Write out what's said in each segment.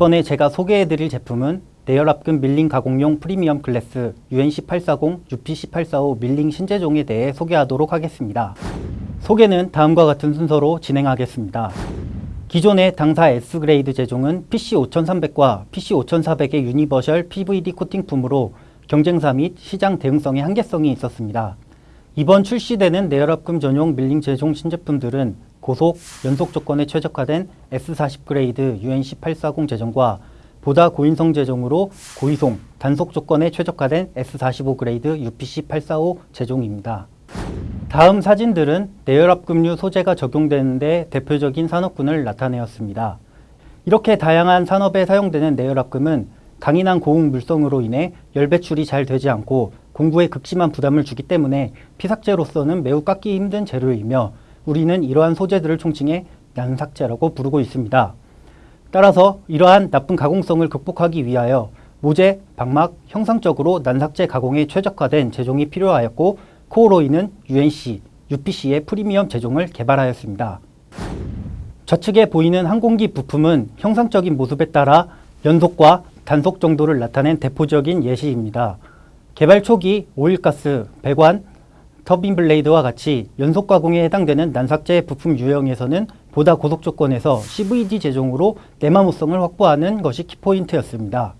이번에 제가 소개해드릴 제품은 내열합금 밀링 가공용 프리미엄 클래스 UNC840, UPC845 밀링 신재종에 대해 소개하도록 하겠습니다. 소개는 다음과 같은 순서로 진행하겠습니다. 기존의 당사 S grade 재종은 PC5300과 PC5400의 universal PVD 코팅품으로 경쟁사 및 시장 대응성의 한계성이 있었습니다. 이번 출시되는 내열합금 전용 밀링 재종 신제품들은 고속, 연속 조건에 최적화된 S40 grade UNC840 재종과 보다 고인성 재종으로 고이송, 단속 조건에 최적화된 S45 grade UPC845 재종입니다. 다음 사진들은 내열합금류 소재가 적용되는데 대표적인 산업군을 나타내었습니다. 이렇게 다양한 산업에 사용되는 내열합금은 강인한 고온 물성으로 인해 열 배출이 잘 되지 않고 공구에 극심한 부담을 주기 때문에 피삭재로서는 매우 깎기 힘든 재료이며 우리는 이러한 소재들을 총칭해 난삭제라고 부르고 있습니다. 따라서 이러한 나쁜 가공성을 극복하기 위하여 모재, 방막, 형상적으로 난삭제 가공에 최적화된 제종이 필요하였고 코오로이는 UNC, UPC의 프리미엄 제종을 개발하였습니다. 좌측에 보이는 항공기 부품은 형상적인 모습에 따라 연속과 단속 정도를 나타낸 대표적인 예시입니다. 개발 초기 오일가스, 배관, 터빈 blade와 같이 연속 가공에 해당되는 난삭재 부품 유형에서는 보다 고속 조건에서 CVD 재종으로 내마모성을 확보하는 것이 키포인트였습니다.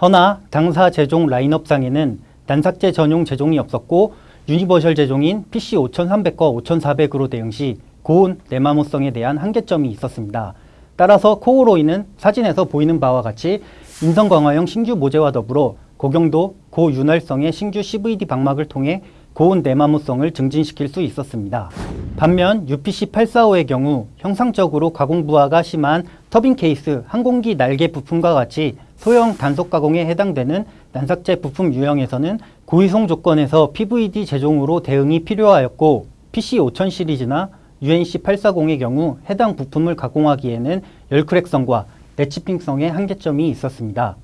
허나 당사 재종 라인업상에는 난삭재 전용 재종이 없었고 universal 재종인 PC5300과 5400으로 대응 시 고온 내마모성에 대한 한계점이 있었습니다. 따라서 코로이는 사진에서 보이는 바와 같이 인성 강화형 신규 모재와 더불어 고경도, 고윤활성의 신규 CVD 박막을 통해 고온 내마모성을 증진시킬 수 있었습니다. 반면 UPC845의 경우 형상적으로 가공 부하가 심한 터빈 케이스, 항공기 날개 부품과 같이 소형 단속 가공에 해당되는 난삭제 부품 유형에서는 고이송 조건에서 PVD 제종으로 대응이 필요하였고 PC5000 시리즈나 UNC840의 경우 해당 부품을 가공하기에는 열크랙성과 내치핑성의 한계점이 있었습니다.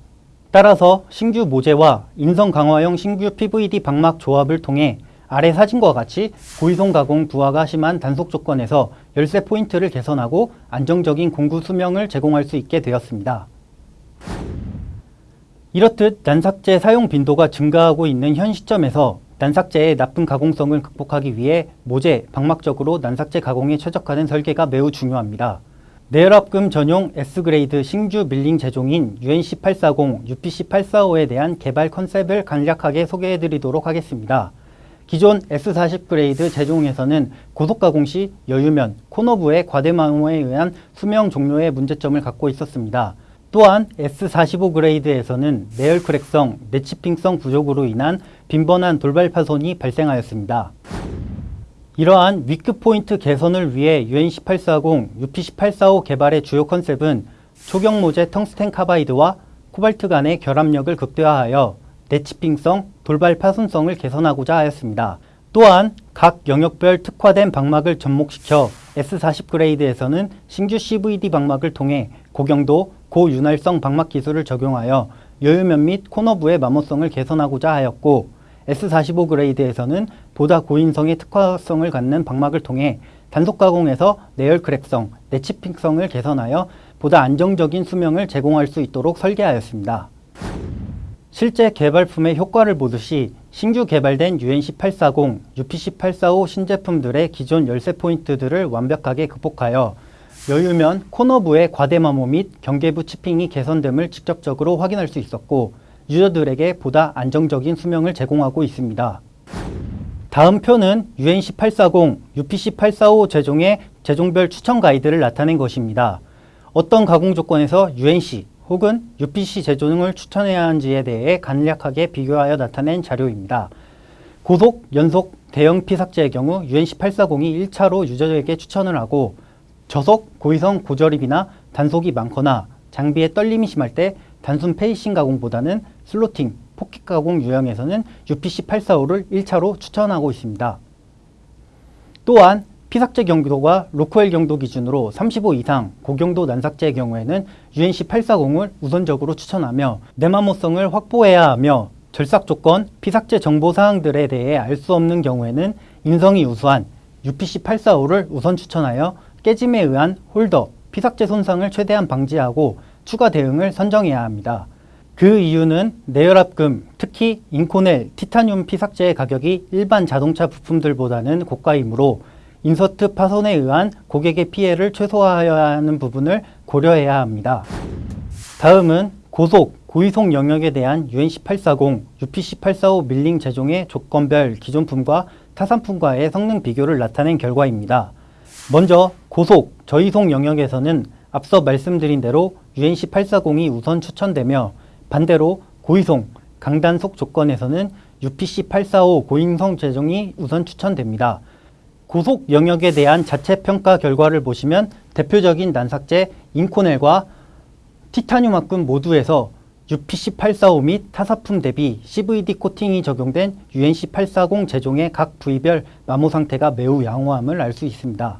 따라서 신규 모재와 인성 강화형 신규 PVD 방막 조합을 통해 아래 사진과 같이 고이송 가공 부하가 심한 단속 조건에서 열쇠 포인트를 개선하고 안정적인 공구 수명을 제공할 수 있게 되었습니다. 이렇듯 난삭제 사용 빈도가 증가하고 있는 현 시점에서 난삭제의 나쁜 가공성을 극복하기 위해 모재, 방막적으로 난삭제 가공에 최적화된 설계가 매우 중요합니다. 내열합금 전용 S grade 신규 밀링 재종인 UNC840, UPC845에 대한 개발 컨셉을 간략하게 소개해드리도록 하겠습니다. 기존 S40 grade 재종에서는 고속 가공 시 여유면, 코너부의 과대마모에 의한 수명 종료의 문제점을 갖고 있었습니다. 또한 S45 grade에서는 내열 crack성, 내chipping성 부족으로 인한 빈번한 돌발 파손이 발생하였습니다. 이러한 weak point 개선을 위해 UNC840, UPC845 개발의 주요 컨셉은 초경 모재 텅스텐 carbide와 코발트 간의 결합력을 극대화하여 내chipping성, 돌발 파손성을 개선하고자 하였습니다. 또한 각 영역별 특화된 박막을 접목시켜 S40 grade에서는 신규 CVD 박막을 통해 고경도, 고윤활성 박막 기술을 적용하여 여유면 및 코너부의 마모성을 개선하고자 하였고 S45 그레이드에서는 보다 고인성의 특화성을 갖는 방막을 통해 단속 가공에서 내열 크랙성, 내치핑성을 개선하여 보다 안정적인 수명을 제공할 수 있도록 설계하였습니다. 실제 개발품의 효과를 보듯이 신규 개발된 UNC840, UPC845 신제품들의 기존 열쇠 포인트들을 완벽하게 극복하여 여유면 코너부의 과대마모 및 경계부 치핑이 개선됨을 직접적으로 확인할 수 있었고 유저들에게 보다 안정적인 수명을 제공하고 있습니다. 다음 표는 UNC840, UPC845 제종의 제종별 추천 가이드를 나타낸 것입니다. 어떤 가공 조건에서 UNC 혹은 UPC 제종을 추천해야 하는지에 대해 간략하게 비교하여 나타낸 자료입니다. 고속, 연속, 대형 피삭제의 경우 UNC840이 1차로 유저에게 추천을 하고 저속, 고위성, 고저립이나 단속이 많거나 장비에 떨림이 심할 때 단순 facing 가공보다는 slotting, 포켓 가공 유형에서는 UPC845를 1차로 추천하고 있습니다. 또한 피삭재 경도가 로크웰 경도 기준으로 35 이상 고경도 난삭재의 경우에는 UNC840을 우선적으로 추천하며 내마모성을 확보해야 하며 절삭 조건, 피삭재 정보 사항들에 대해 알 수 없는 경우에는 인성이 우수한 UPC845를 우선 추천하여 깨짐에 의한 홀더, 피삭재 손상을 최대한 방지하고 추가 대응을 선정해야 합니다. 그 이유는 내열합금, 특히 인코넬, 티타늄 피삭재의 가격이 일반 자동차 부품들보다는 고가이므로 인서트 파손에 의한 고객의 피해를 최소화해야 하는 부분을 고려해야 합니다. 다음은 고속, 고이송 영역에 대한 UNC840, UPC845 밀링 재종의 조건별 기존품과 타산품과의 성능 비교를 나타낸 결과입니다. 먼저 고속, 저이속 영역에서는 앞서 말씀드린 대로 UNC840이 우선 추천되며 반대로 고이송, 강단속 조건에서는 UPC845 고인성 제종이 우선 추천됩니다. 고속 영역에 대한 자체 평가 결과를 보시면 대표적인 난삭제 인코넬과 티타늄 합금 모두에서 UPC845 및 타사품 대비 CVD 코팅이 적용된 UNC840 제종의 각 부위별 마모 상태가 매우 양호함을 알 수 있습니다.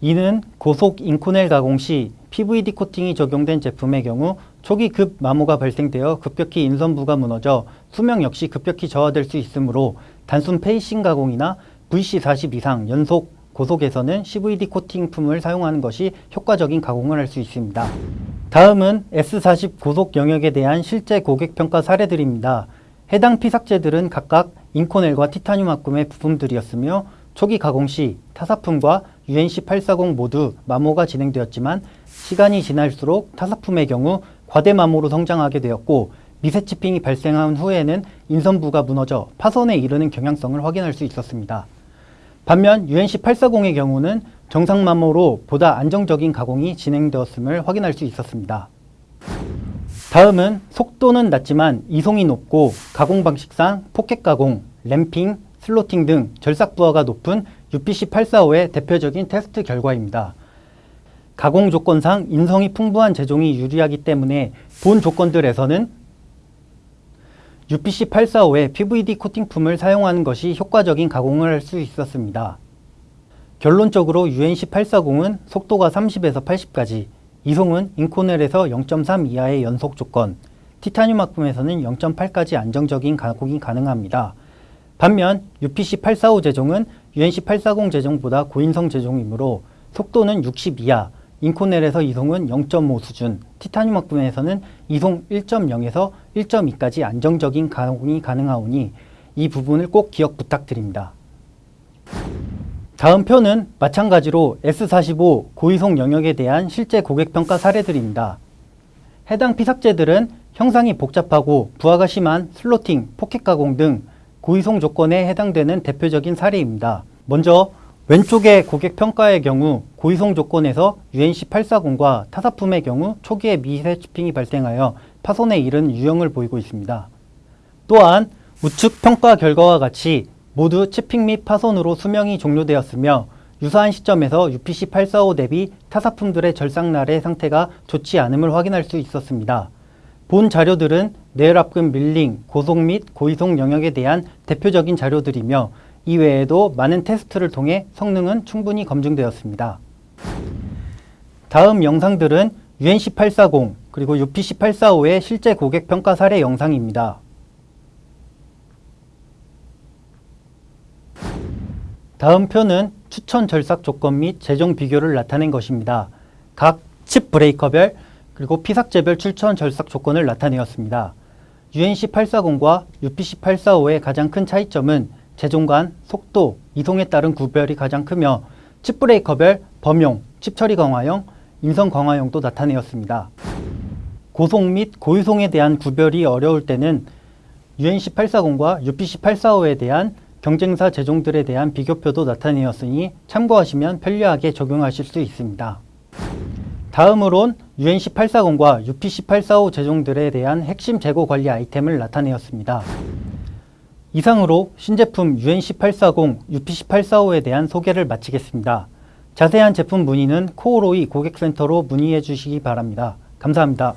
이는 고속 인코넬 가공 시 PVD 코팅이 적용된 제품의 경우 초기 급 마모가 발생되어 급격히 인선부가 무너져 수명 역시 급격히 저하될 수 있으므로 단순 facing 가공이나 VC40 이상 연속 고속에서는 CVD 코팅 품을 사용하는 것이 효과적인 가공을 할 수 있습니다. 다음은 S40 고속 영역에 대한 실제 고객 평가 사례들입니다. 해당 피삭재들은 각각 인코넬과 티타늄 합금의 부품들이었으며 초기 가공 시 타사품과 UNC840 모두 마모가 진행되었지만 시간이 지날수록 타사품의 경우 과대 마모로 성장하게 되었고 미세 chipping이 발생한 후에는 인선부가 무너져 파손에 이르는 경향성을 확인할 수 있었습니다. 반면 UNC840의 경우는 정상 마모로 보다 안정적인 가공이 진행되었음을 확인할 수 있었습니다. 다음은 속도는 낮지만 이송이 높고 가공 방식상 포켓 가공, ramping, slotting 등 절삭 부하가 높은 UPC845의 대표적인 테스트 결과입니다. 가공 조건상 인성이 풍부한 제종이 유리하기 때문에 본 조건들에서는 UPC845의 PVD 코팅품을 사용하는 것이 효과적인 가공을 할 수 있었습니다. 결론적으로 UNC840은 속도가 30에서 80까지, 이송은 인코넬에서 0.3 이하의 연속 조건, 티타늄 합금에서는 0.8까지 안정적인 가공이 가능합니다. 반면 UPC845 재종은 UNC840 재종보다 고인성 재종이므로 속도는 60 이하, 인코넬에서 이송은 0.5 수준, 티타늄 합금에서는 이송 1.0에서 1.2까지 안정적인 가공이 가능하오니 이 부분을 꼭 기억 부탁드립니다. 다음 표는 마찬가지로 S45 고이송 영역에 대한 실제 고객 평가 사례들입니다. 해당 피삭재들은 형상이 복잡하고 부하가 심한 slotting, 포켓 가공 등 고이송 조건에 해당되는 대표적인 사례입니다. 먼저 왼쪽의 고객 평가의 경우 고이송 조건에서 UNC840과 타사품의 경우 초기에 미세 치핑이 발생하여 파손에 이른 유형을 보이고 있습니다. 또한 우측 평가 결과와 같이 모두 치핑 및 파손으로 수명이 종료되었으며 유사한 시점에서 UPC845 대비 타사품들의 절삭날의 상태가 좋지 않음을 확인할 수 있었습니다. 본 자료들은 내열압금 밀링, 고속 및 고이송 영역에 대한 대표적인 자료들이며 이외에도 많은 테스트를 통해 성능은 충분히 검증되었습니다. 다음 영상들은 UNC840 그리고 UPC845의 실제 고객 평가 사례 영상입니다. 다음 표는 추천 절삭 조건 및 재정 비교를 나타낸 것입니다. 각 chip breaker별 그리고 피삭재별 추천 절삭 조건을 나타내었습니다. UNC840과 UPC845의 가장 큰 차이점은 재종간, 속도, 이송에 따른 구별이 가장 크며 chip breaker별, 범용, 칩 처리 강화형, 인성 강화형도 나타내었습니다. 고속 및 고이송에 대한 구별이 어려울 때는 UNC840과 UPC845에 대한 경쟁사 재종들에 대한 비교표도 나타내었으니 참고하시면 편리하게 적용하실 수 있습니다. 다음으론 UNC840과 UPC845 제종들에 대한 핵심 재고 관리 아이템을 나타내었습니다. 이상으로 신제품 UNC840, UPC845에 대한 소개를 마치겠습니다. 자세한 제품 문의는 코오로이 고객센터로 문의해 주시기 바랍니다. 감사합니다.